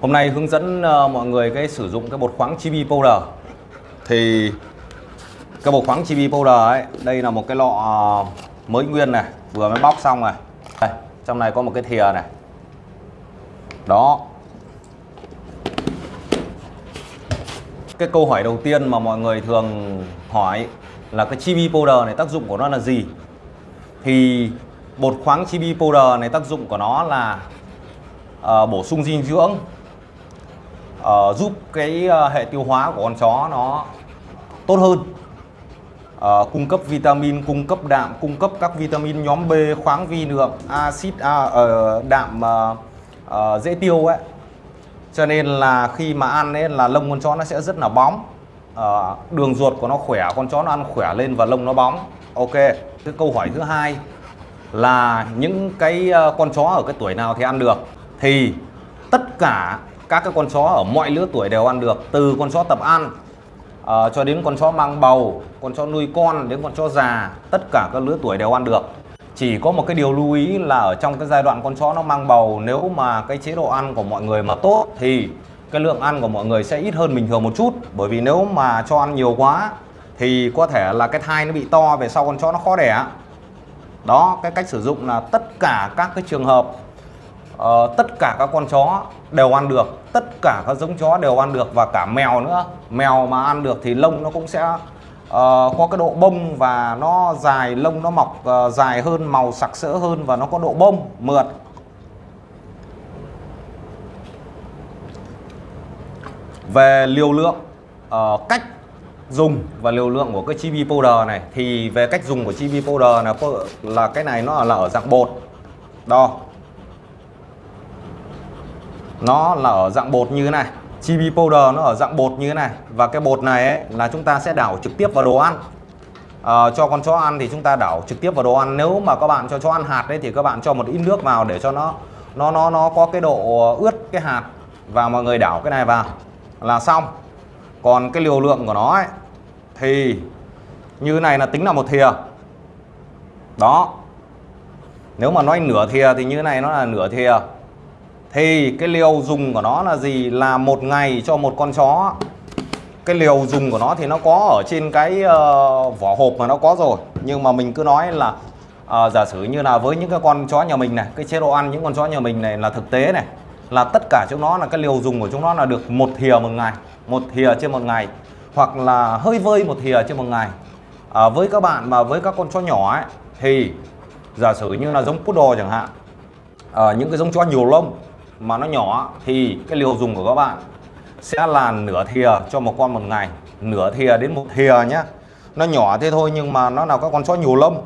Hôm nay hướng dẫn ờ, mọi người cái sử dụng cái bột khoáng chibi powder. Thì cái bột khoáng chibi powder ấy Đây là một cái lọ ờ, mới nguyên này Vừa mới bóc xong này. Đây, Trong này có một cái thìa này. Đó. Cái câu hỏi đầu tiên mà mọi người thường hỏi Là cái chibi powder này tác dụng của nó là gì? Thì bột khoáng chibi powder này tác dụng của nó là uh, bổ sung dinh dưỡng uh, giúp cái uh, hệ tiêu hóa của con chó nó tốt hơn. Uh, cung cấp vitamin cung cấp đạm cung cấp các vitamin nhóm B khoáng vi lượng axit à, uh, đạm uh, uh, dễ tiêu ấy. Cho nên là khi mà ăn ấy là lông con chó nó sẽ rất là bóng. Uh, đường ruột của nó khỏe con chó nó ăn khỏe lên và lông nó bóng. Ok cái câu hỏi thứ hai là những cái con chó ở cái tuổi nào thì ăn được? Thì tất cả các cái con chó ở mọi lứa tuổi đều ăn được từ con chó tập ăn à, cho đến con chó mang bầu con chó nuôi con đến con chó già tất cả các lứa tuổi đều ăn được. Chỉ có một cái điều lưu ý là ở trong cái giai đoạn con chó nó mang bầu nếu mà cái chế độ ăn của mọi người mà tốt thì cái lượng ăn của mọi người sẽ ít hơn bình thường một chút. Bởi vì nếu mà cho ăn nhiều quá thì có thể là cái thai nó bị to về sau con chó nó khó đẻ. Đó cái cách sử dụng là tất cả các cái trường hợp uh, tất cả các con chó đều ăn được. Tất cả các giống chó đều ăn được và cả mèo nữa. Mèo mà ăn được thì lông nó cũng sẽ uh, có cái độ bông và nó dài lông nó mọc uh, dài hơn màu sặc sỡ hơn và nó có độ bông mượt. Về liều lượng uh, cách dùng và liều lượng của cái chibi powder này thì về cách dùng của chibi powder là là cái này nó là ở dạng bột đo nó là ở dạng bột như thế này. Chibi powder nó ở dạng bột như thế này. Và cái bột này ấy, là chúng ta sẽ đảo trực tiếp vào đồ ăn. À, cho con chó ăn thì chúng ta đảo trực tiếp vào đồ ăn. Nếu mà các bạn cho chó ăn hạt đấy thì các bạn cho một ít nước vào để cho nó nó nó nó có cái độ ướt cái hạt. Và mọi người đảo cái này vào là xong. Còn cái liều lượng của nó ấy, thì như này là tính là một thìa. Đó. Nếu mà nói nửa thìa thì như này nó là nửa thìa thì cái liều dùng của nó là gì? Là một ngày cho một con chó. Cái liều dùng của nó thì nó có ở trên cái uh, vỏ hộp mà nó có rồi. Nhưng mà mình cứ nói là uh, giả sử như là với những cái con chó nhà mình này cái chế độ ăn những con chó nhà mình này là thực tế này là tất cả chúng nó là cái liều dùng của chúng nó là được một thìa một ngày một thìa trên một ngày hoặc là hơi vơi một thìa trên một ngày. À, với các bạn mà với các con chó nhỏ ấy thì giả sử như là giống poodle chẳng hạn à, những cái giống chó nhiều lông mà nó nhỏ, thì cái liều dùng của các bạn sẽ là nửa thìa cho một con một ngày. Nửa thìa đến một thìa nhé nó nhỏ thế thôi nhưng mà nó là các con chó nhiều lông.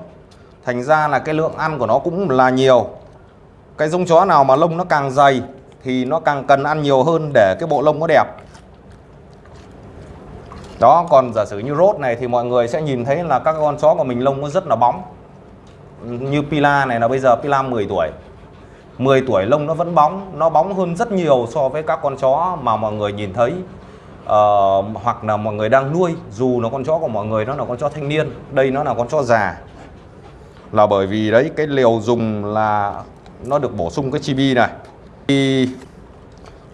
Thành ra là cái lượng ăn của nó cũng là nhiều. Cái giống chó nào mà lông nó càng dày thì nó càng cần ăn nhiều hơn để cái bộ lông nó đẹp. Đó, còn giả sử như rốt này thì mọi người sẽ nhìn thấy là các con chó của mình lông nó rất là bóng. Như Pila này là bây giờ Pila 10 tuổi. 10 tuổi lông nó vẫn bóng nó bóng hơn rất nhiều so với các con chó mà mọi người nhìn thấy. Uh, hoặc là mọi người đang nuôi dù nó con chó của mọi người nó là con chó thanh niên đây nó là con chó già. Là bởi vì đấy cái liều dùng là nó được bổ sung cái chibi này. Thì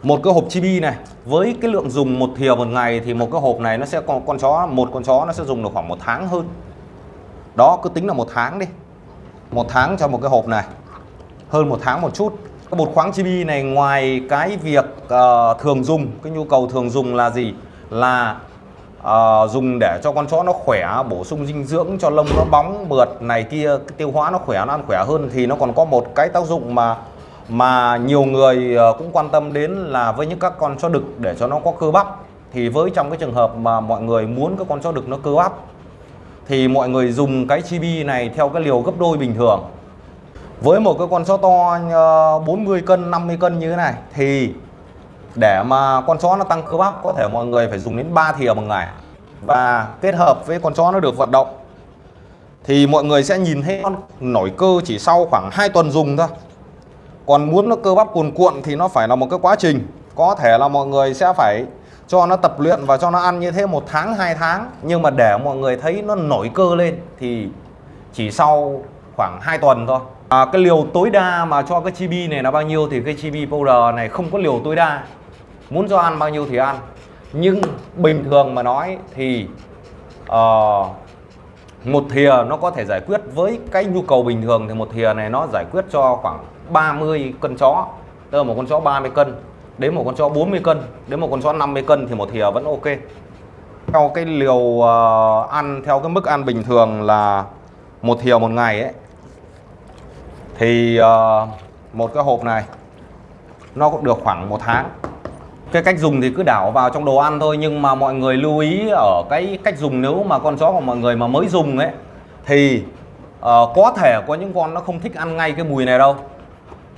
một cái hộp chibi này với cái lượng dùng một thìa một ngày thì một cái hộp này nó sẽ còn con chó một con chó nó sẽ dùng được khoảng một tháng hơn. Đó cứ tính là một tháng đi. Một tháng cho một cái hộp này hơn một tháng một chút. Cái bột khoáng chibi này ngoài cái việc uh, thường dùng cái nhu cầu thường dùng là gì? Là uh, dùng để cho con chó nó khỏe bổ sung dinh dưỡng cho lông nó bóng mượt này kia tiêu hóa nó khỏe nó ăn khỏe hơn thì nó còn có một cái tác dụng mà mà nhiều người ờ, cũng quan tâm đến là với những các con chó đực để cho nó có cơ bắp. Thì với trong cái trường hợp mà mọi người muốn các con chó đực nó cơ bắp thì mọi người dùng cái chibi này theo cái liều gấp đôi bình thường với một cái con chó to ờ, 40 cân 50 cân như thế này, thì để mà con chó nó tăng cơ bắp, có thể mọi người phải dùng đến 3 thìa một ngày. Và kết hợp với con chó nó được vận động, thì mọi người sẽ nhìn thấy con nổi cơ chỉ sau khoảng 2 tuần dùng thôi. Còn muốn nó cơ bắp cuồn cuộn thì nó phải là một cái quá trình. Có thể là mọi người sẽ phải cho nó tập luyện và cho nó ăn như thế một tháng, hai tháng. Nhưng mà để mọi người thấy nó nổi cơ lên thì chỉ sau khoảng 2 tuần thôi. À, cái liều tối đa mà cho cái chibi này là bao nhiêu thì cái chibi powder này không có liều tối đa. Muốn cho ăn bao nhiêu thì ăn. Nhưng bình thường mà nói thì uh, một thìa nó có thể giải quyết với cái nhu cầu bình thường thì một thìa này nó giải quyết cho khoảng 30 cân chó. Tức là một con chó 30 cân. Đến một con chó 40 cân. Đến một con chó 50 cân thì một thìa vẫn ok. Theo cái liều uh, ăn theo cái mức ăn bình thường là một thìa một ngày ấy thì uh, một cái hộp này nó cũng được khoảng một tháng. Cái cách dùng thì cứ đảo vào trong đồ ăn thôi nhưng mà mọi người lưu ý ở cái cách dùng nếu mà con chó của mọi người mà mới dùng ấy thì uh, có thể có những con nó không thích ăn ngay cái mùi này đâu.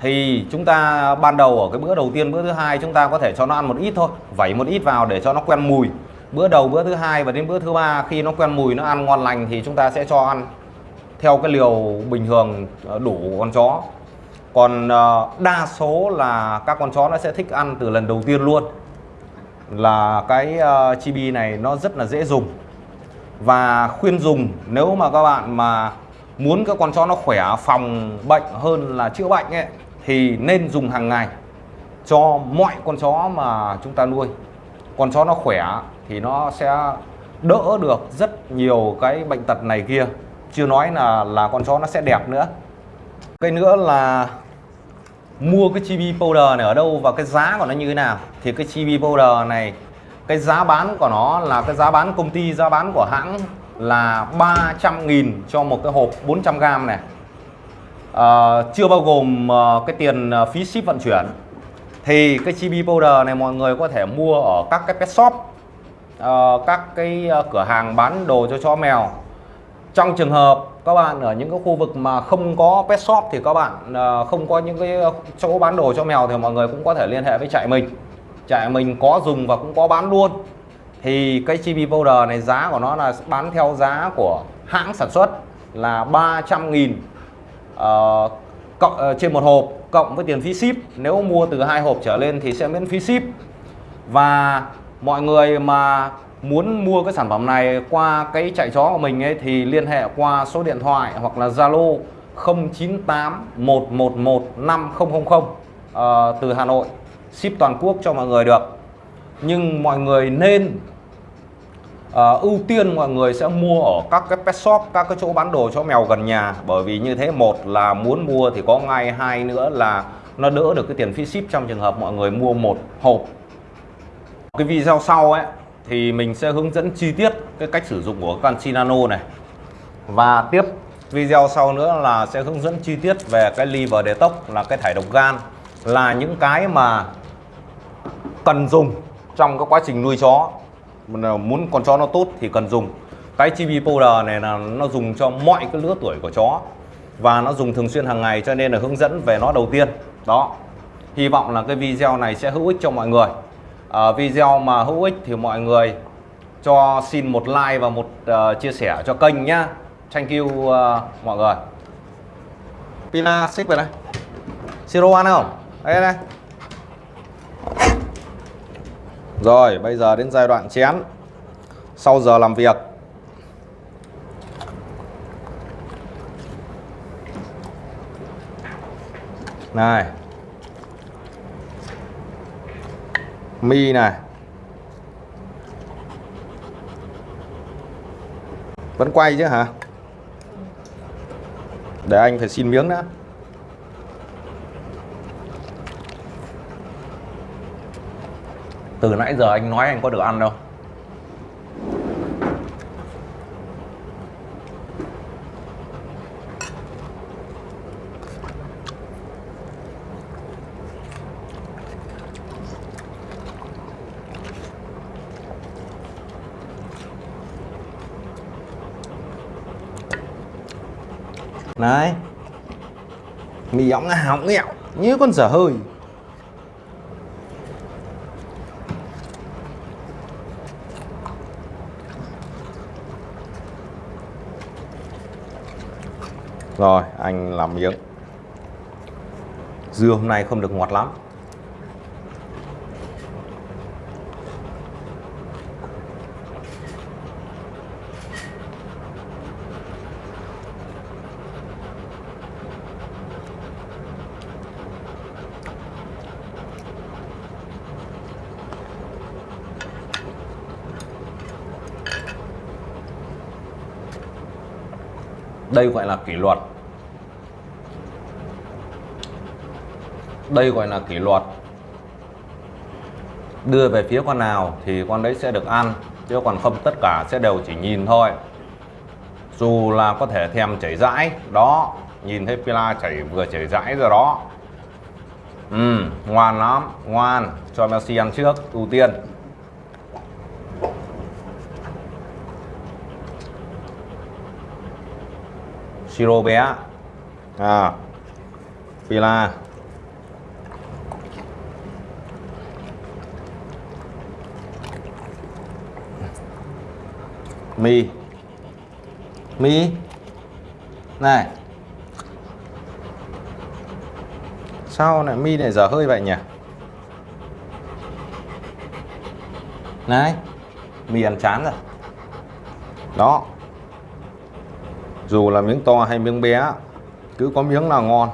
Thì chúng ta ban đầu ở cái bữa đầu tiên bữa thứ hai chúng ta có thể cho nó ăn một ít thôi vẩy một ít vào để cho nó quen mùi. Bữa đầu bữa thứ hai và đến bữa thứ ba khi nó quen mùi nó ăn ngon lành thì chúng ta sẽ cho ăn theo cái liều bình thường đủ đủ con chó. Còn ờ, đa số là các con chó nó sẽ thích ăn từ lần đầu tiên luôn. Là cái ờ, chibi này nó rất là dễ dùng. Và khuyên dùng, nếu mà các bạn mà muốn các con chó nó khỏe, phòng bệnh hơn là chữa bệnh ấy, thì nên dùng hàng ngày cho mọi con chó mà chúng ta nuôi. Con chó nó khỏe thì nó sẽ đỡ được rất nhiều cái bệnh tật này kia chưa nói là là con chó nó sẽ đẹp nữa. Cái nữa là mua cái chibi powder này ở đâu và cái giá của nó như thế nào. Thì cái chibi powder này cái giá bán của nó là cái giá bán công ty giá bán của hãng là 300.000 cho một cái hộp 400g này. À, chưa bao gồm uh, cái tiền uh, phí ship vận chuyển. Thì cái chibi powder này mọi người có thể mua ở các cái pet shop uh, các cái uh, cửa hàng bán đồ cho chó mèo trong trường hợp các bạn ở những cái khu vực mà không có pet shop thì các bạn à, không có những cái chỗ bán đồ cho mèo thì mọi người cũng có thể liên hệ với trại mình. Trại mình có dùng và cũng có bán luôn. Thì cái chibi powder này giá của nó là bán theo giá của hãng sản xuất là 300 nghìn uh, cộng uh, trên một hộp cộng với tiền phí ship. Nếu mua từ hai hộp trở lên thì sẽ miễn phí ship. Và mọi người mà muốn mua cái sản phẩm này qua cái chạy chó của mình ấy thì liên hệ qua số điện thoại hoặc là Zalo 098 111 5000 uh, từ Hà Nội. Ship toàn quốc cho mọi người được. Nhưng mọi người nên uh, ưu tiên mọi người sẽ mua ở các cái pet shop các cái chỗ bán đồ cho mèo gần nhà. Bởi vì như thế một là muốn mua thì có ngay hai nữa là nó đỡ được cái tiền phí ship trong trường hợp mọi người mua một hộp. Cái video sau ấy thì mình sẽ hướng dẫn chi tiết cái cách sử dụng của canxi nano này. Và tiếp video sau nữa là sẽ hướng dẫn chi tiết về cái liver detox là cái thải độc gan, là những cái mà cần dùng trong cái quá trình nuôi chó. Muốn con chó nó tốt thì cần dùng. Cái chibi powder này là nó dùng cho mọi cái lứa tuổi của chó và nó dùng thường xuyên hàng ngày cho nên là hướng dẫn về nó đầu tiên. Đó. Hy vọng là cái video này sẽ hữu ích cho mọi người uh, video mà hữu ích thì mọi người cho xin một like và một uh, chia sẻ cho kênh nhá. Thank you uh, mọi người. Pina xích về đây. Siro ăn không? Đây đây. Rồi bây giờ đến giai đoạn chén. Sau giờ làm việc. Này. Mi này vẫn quay chứ hả? Để anh phải xin miếng nữa từ nãy giờ anh nói anh có được ăn đâu. Này. Mì ống hỏng nghẹo, Như con dở hơi. Rồi, anh làm miếng Dưa hôm nay không được ngọt lắm. Đây gọi là kỷ luật. Đây gọi là kỷ luật. Đưa về phía con nào thì con đấy sẽ được ăn, chứ còn không tất cả sẽ đều chỉ nhìn thôi. Dù là có thể thèm chảy rãi, đó, nhìn thấy Pila chảy, vừa chảy rãi rồi đó. Ừ ngoan lắm, ngoan, cho Messi ăn trước, ưu tiên. Siro bé. À. Pila. Mi. Mi. Này. Sao lại mi lại dở hơi vậy nhỉ? Này. Mi ăn chán rồi. Đó dù là miếng to hay miếng bé cứ có miếng là ngon.